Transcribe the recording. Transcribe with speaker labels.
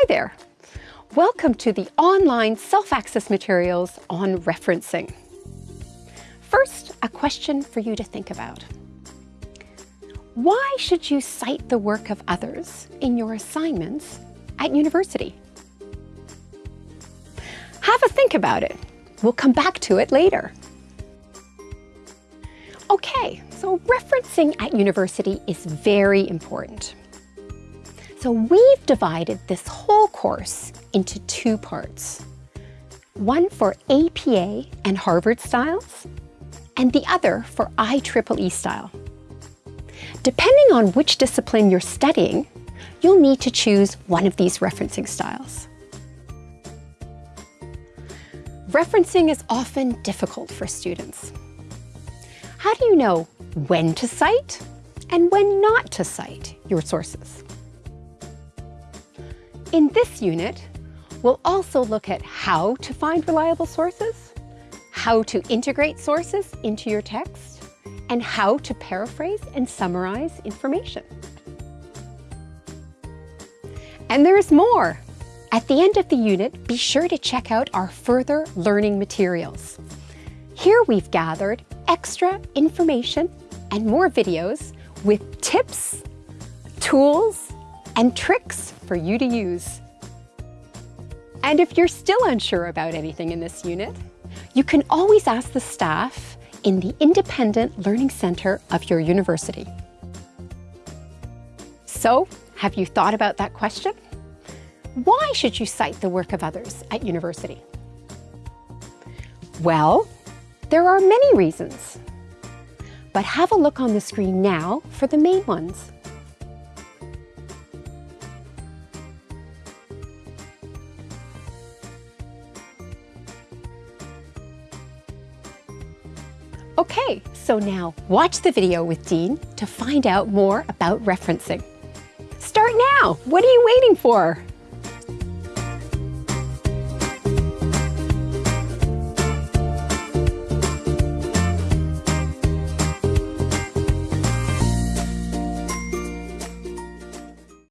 Speaker 1: Hi there. Welcome to the online self-access materials on referencing. First, a question for you to think about. Why should you cite the work of others in your assignments at university? Have a think about it. We'll come back to it later. Okay, so referencing at university is very important. So we've divided this whole course into two parts. One for APA and Harvard styles, and the other for IEEE style. Depending on which discipline you're studying, you'll need to choose one of these referencing styles. Referencing is often difficult for students. How do you know when to cite and when not to cite your sources? In this unit, we'll also look at how to find reliable sources, how to integrate sources into your text, and how to paraphrase and summarize information. And there's more. At the end of the unit, be sure to check out our further learning materials. Here we've gathered extra information and more videos with tips, tools, and tricks for you to use. And if you're still unsure about anything in this unit, you can always ask the staff in the Independent Learning Centre of your university. So, have you thought about that question? Why should you cite the work of others at university? Well, there are many reasons. But have a look on the screen now for the main ones. Okay, so now watch the video with Dean to find out more about referencing. Start now! What are you waiting for?